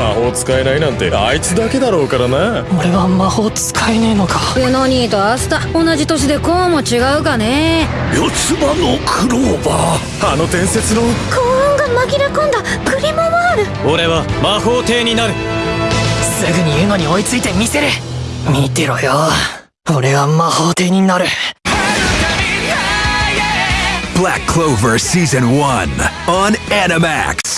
魔法使えないなんてあいつだけだろうからな。俺は魔法使えねえのか。ユノニーとアスタ同じ年でこうも違うかね。四つ葉のクローバー。あの伝説の。幸運が紛れ込んだ。グリモワール。俺は魔法帝になる。すぐにユノに追いついてみせる見てろよ。俺は魔法帝になる。Black Clover Season 1 on Animax.